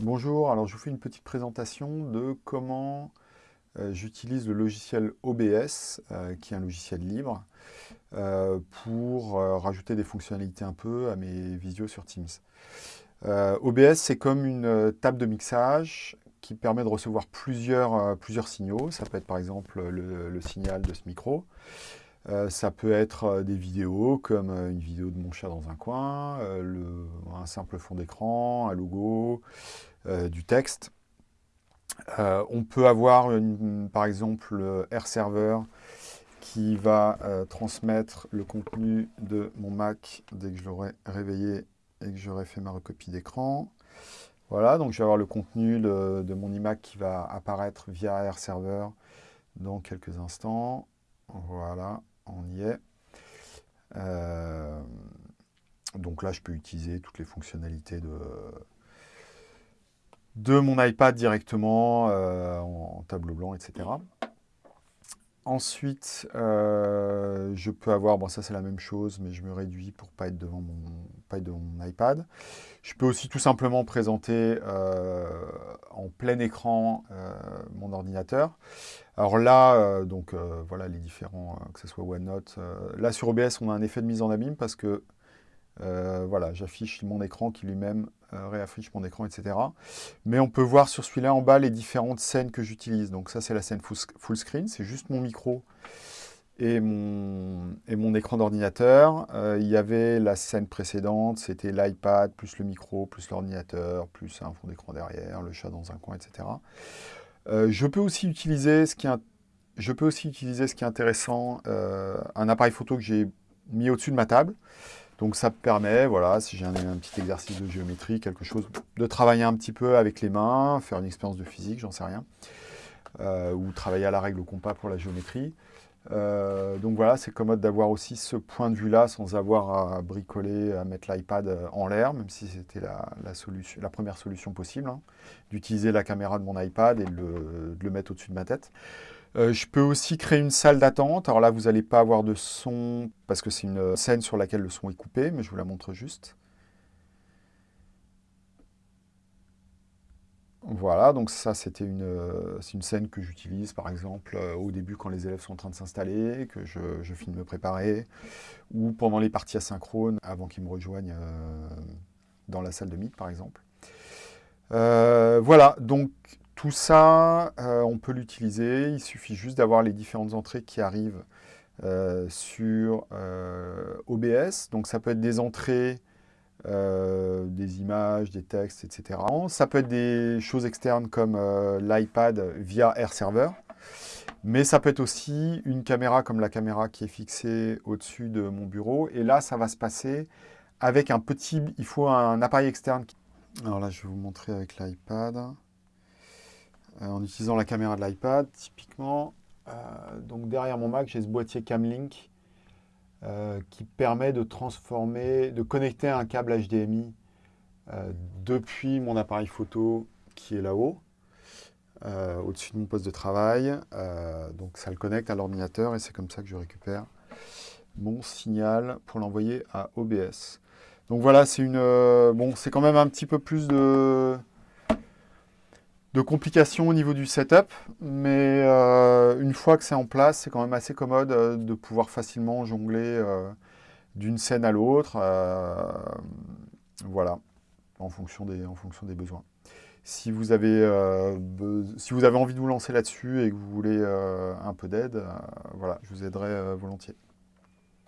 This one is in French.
Bonjour, alors je vous fais une petite présentation de comment euh, j'utilise le logiciel OBS, euh, qui est un logiciel libre, euh, pour rajouter des fonctionnalités un peu à mes visios sur Teams. OBS, c'est comme une table de mixage qui permet de recevoir plusieurs, plusieurs signaux. Ça peut être par exemple le signal de ce micro. Euh, ça peut être euh, des vidéos, comme euh, une vidéo de mon chat dans un coin, un simple fond d'écran, un logo, du texte. on peut avoir, par exemple, le R-Server qui va transmettre le contenu de mon Mac dès que je l'aurai réveillé et que j'aurai fait ma recopie d'écran. Voilà, donc je vais avoir le contenu de, mon iMac qui va apparaître via R-Server dans quelques instants. Voilà, on y est. Euh, donc là, je peux utiliser toutes les fonctionnalités de, mon iPad directement euh, en, tableau blanc, etc. Ensuite, euh, je peux avoir, bon ça c'est la même chose, mais je me réduis pour pas être devant mon, pas être devant mon iPad. Je peux aussi tout simplement présenter en plein écran mon ordinateur. Alors là, euh, donc euh, voilà les différents, euh, que ce soit OneNote. là sur OBS, on a un effet de mise en abîme parce que voilà, j'affiche mon écran qui lui-même réaffiche mon écran, etc. Mais on peut voir sur celui-là en bas les différentes scènes que j'utilise. Donc ça, c'est la scène full screen, c'est juste mon micro et mon, écran d'ordinateur. il y avait la scène précédente, c'était l'iPad, plus le micro, plus l'ordinateur, plus un fond d'écran derrière, le chat dans un coin, etc. Euh, je, peux aussi utiliser ce qui est, intéressant, euh, un appareil photo que j'ai mis au-dessus de ma table. Donc ça me permet, voilà, si j'ai un, petit exercice de géométrie, quelque chose, de travailler un petit peu avec les mains, faire une expérience de physique, j'en sais rien, euh, ou travailler à la règle au compas pour la géométrie. Euh, donc voilà, c'est commode d'avoir aussi ce point de vue-là sans avoir à bricoler, à mettre l'iPad euh, en l'air, même si c'était la, première solution possible, hein, d'utiliser la caméra de mon iPad et de le, mettre au-dessus de ma tête. Euh, je peux aussi créer une salle d'attente. Alors là, vous n'allez pas avoir de son, parce que c'est une scène sur laquelle le son est coupé, mais je vous la montre juste. Voilà, donc ça c'était une, euh, une, scène que j'utilise par exemple euh, au début quand les élèves sont en train de s'installer, que je, je finis de me préparer, ou pendant les parties asynchrones avant qu'ils me rejoignent euh, dans la salle de Meet par exemple. voilà, donc tout ça, on peut l'utiliser, il suffit juste d'avoir les différentes entrées qui arrivent sur OBS. Donc ça peut être des entrées euh, des images, des textes, etc. Ça peut être des choses externes comme euh, l'iPad via AirServer, mais ça peut être aussi une caméra comme la caméra qui est fixée au-dessus de mon bureau. Et là, ça va se passer avec un petit... Il faut un appareil externe. Alors là, je vais vous montrer avec l'iPad. Euh, en utilisant la caméra de l'iPad, typiquement. donc derrière mon Mac, j'ai ce boîtier Camlink euh, qui permet de transformer, de connecter un câble HDMI euh, depuis mon appareil photo qui est là-haut, euh, au-dessus de mon poste de travail. donc ça le connecte à l'ordinateur et c'est comme ça que je récupère mon signal pour l'envoyer à OBS. Donc voilà, c'est une, bon, c'est quand même un petit peu plus de, de complications au niveau du setup, mais euh, une fois que c'est en place, c'est quand même assez commode euh, de pouvoir facilement jongler euh, d'une scène à l'autre, voilà, en fonction, des, en fonction des besoins. Si vous, avez, si vous avez envie de vous lancer là-dessus et que vous voulez un peu d'aide, voilà, je vous aiderai volontiers.